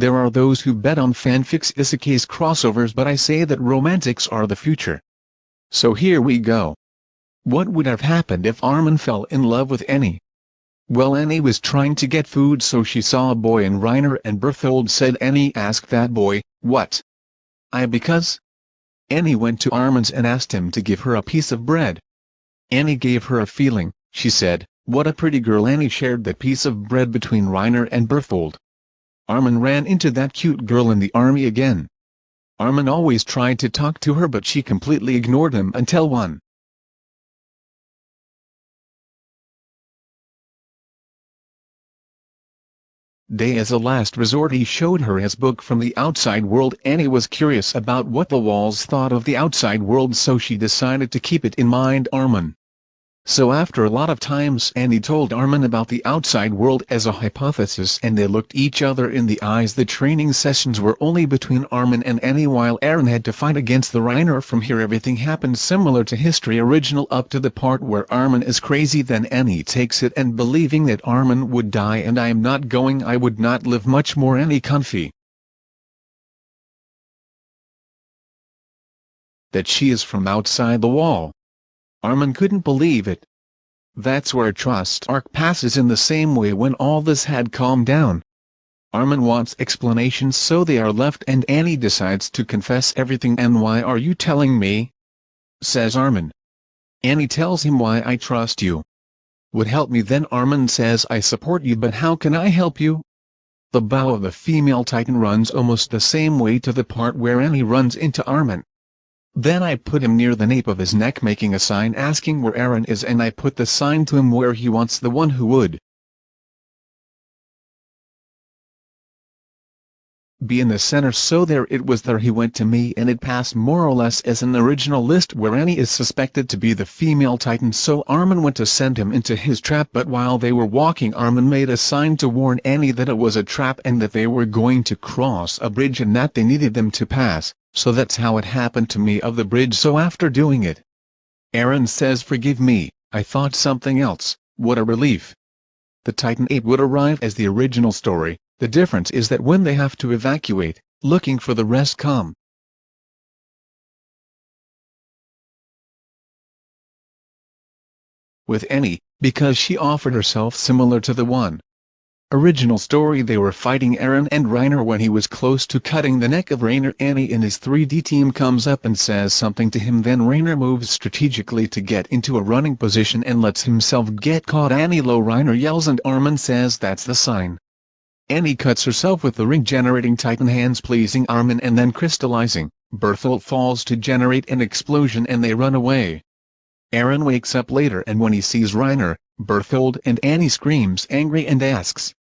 There are those who bet on fanfics isekais crossovers but I say that romantics are the future. So here we go. What would have happened if Armin fell in love with Annie? Well Annie was trying to get food so she saw a boy and Reiner and Berthold said Annie asked that boy, what? I because? Annie went to Armin's and asked him to give her a piece of bread. Annie gave her a feeling, she said, what a pretty girl Annie shared that piece of bread between Reiner and Berthold. Armin ran into that cute girl in the army again. Armin always tried to talk to her but she completely ignored him until one day as a last resort he showed her his book from the outside world Annie was curious about what the walls thought of the outside world so she decided to keep it in mind Armin. So after a lot of times Annie told Armin about the outside world as a hypothesis and they looked each other in the eyes the training sessions were only between Armin and Annie while Eren had to fight against the Reiner from here everything happened similar to history original up to the part where Armin is crazy then Annie takes it and believing that Armin would die and I am not going I would not live much more Annie comfy. That she is from outside the wall. Armin couldn't believe it. That's where Trost arc passes in the same way when all this had calmed down. Armin wants explanations so they are left and Annie decides to confess everything and why are you telling me? Says Armin. Annie tells him why I trust you. Would help me then Armin says I support you but how can I help you? The bow of the female titan runs almost the same way to the part where Annie runs into Armin. Then I put him near the nape of his neck making a sign asking where Eren is and I put the sign to him where he wants the one who would be in the center so there it was there he went to me and it passed more or less as an original list where Annie is suspected to be the female titan so Armin went to send him into his trap but while they were walking Armin made a sign to warn Annie that it was a trap and that they were going to cross a bridge and that they needed them to pass so that's how it happened to me of the bridge so after doing it. Eren says forgive me, I thought something else, what a relief. The Titan Ape would arrive as the original story, the difference is that when they have to evacuate, looking for the rest come. With Annie, because she offered herself similar to the one Original story They were fighting Eren and Reiner when he was close to cutting the neck of Reiner Annie in his 3D team comes up and says something to him then Reiner moves strategically to get into a running position and lets himself get caught Annie low Reiner yells and Armin says that's the sign. Annie cuts herself with the ring generating titan hands pleasing Armin and then crystallizing, Berthold falls to generate an explosion and they run away. Eren wakes up later and when he sees Reiner, Berthold and Annie screams angry and asks,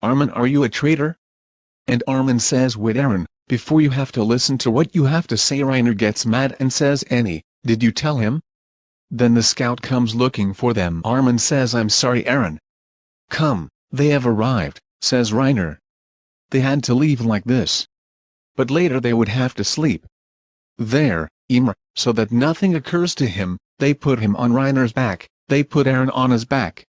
Armin are you a traitor? And Armin says wait Eren, before you have to listen to what you have to say Reiner gets mad and says Annie, did you tell him? Then the scout comes looking for them Armin says I'm sorry Eren. Come, they have arrived, says Reiner. They had to leave like this. But later they would have to sleep. There, Ymir, so that nothing occurs to him, they put him on Reiner's back, they put Eren on his back,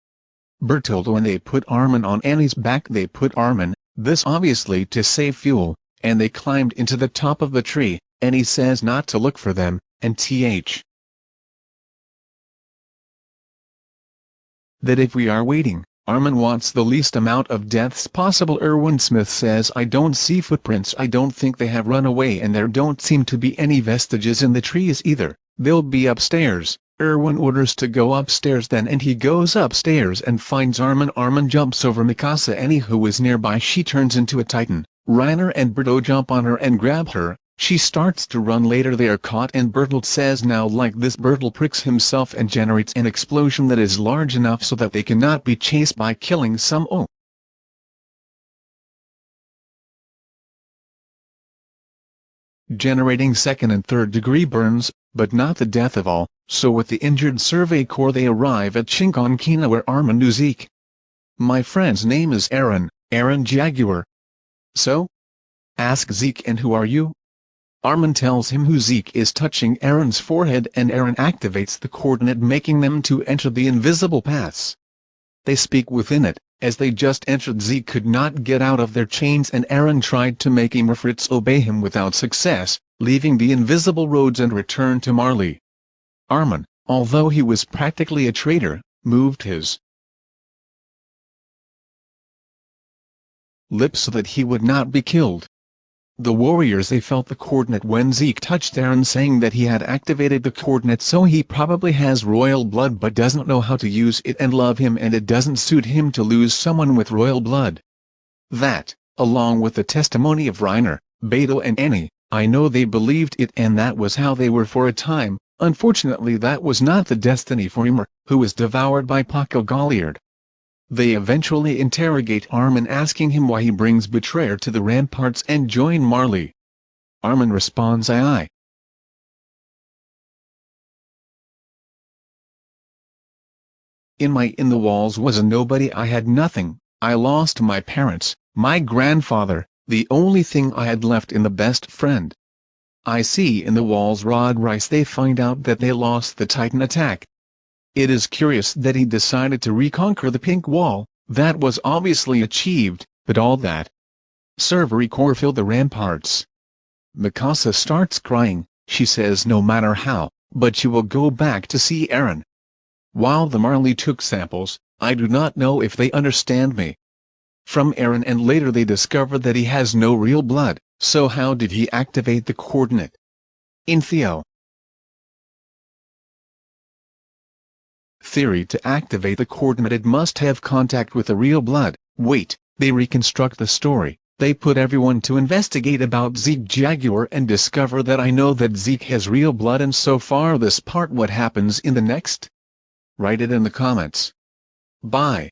Berthold when they put Armin on Annie's back they put Armin, this obviously to save fuel, and they climbed into the top of the tree, Annie says not to look for them, and th. That if we are waiting, Armin wants the least amount of deaths possible Erwin Smith says I don't see footprints I don't think they have run away and there don't seem to be any vestiges in the trees either, they'll be upstairs. Erwin orders to go upstairs then and he goes upstairs and finds Armin. Armin jumps over Mikasa Annie who is nearby she turns into a titan, Reiner and Berto jump on her and grab her, she starts to run later. They are caught and Bertolt says now like this Bertolt pricks himself and generates an explosion that is large enough so that they cannot be chased by killing some oh. Generating second and third degree burns, but not the death of all, so with the injured survey corps they arrive at Shiganshina where Zeke. My friend's name is Eren, Eren Jaeger. So? Ask Zeke and who are you? Armin tells him who Zeke is touching Eren's forehead and Eren activates the coordinate making them to enter the invisible paths. They speak within it, as they just entered Zeke could not get out of their chains and Eren tried to make Fritz obey him without success, leaving the invisible roads and returned to Marley. Armin, although he was practically a traitor, moved his lips so that he would not be killed. The warriors they felt the coordinate when Zeke touched Eren saying that he had activated the coordinate so he probably has royal blood but doesn't know how to use it and love him and it doesn't suit him to lose someone with royal blood. That, along with the testimony of Reiner, Beto and Annie, I know they believed it and that was how they were for a time, unfortunately that was not the destiny for Ymir, who was devoured by Porco Galliard. They eventually interrogate Armin asking him why he brings Betrayer to the ramparts and join Marley. Armin responds I I. In my in the walls was a nobody I had nothing, I lost my parents, my grandfather, the only thing I had left in the best friend. I see in the walls Rod Reiss they find out that they lost the Titan attack, it is curious that he decided to reconquer the pink wall, that was obviously achieved, but all that Survey Corps fill the ramparts. Mikasa starts crying, she says no matter how, but she will go back to see Eren. While the Marley took samples, I do not know if they understand me. From Eren and later they discover that he has no real blood, so how did he activate the coordinate? In Theo, theory to activate the coordinate it must have contact with the real blood. Wait, they reconstruct the story. They put everyone to investigate about Zeke Jaeger and discover that I know that Zeke has real blood and so far this part what happens in the next? Write it in the comments. Bye.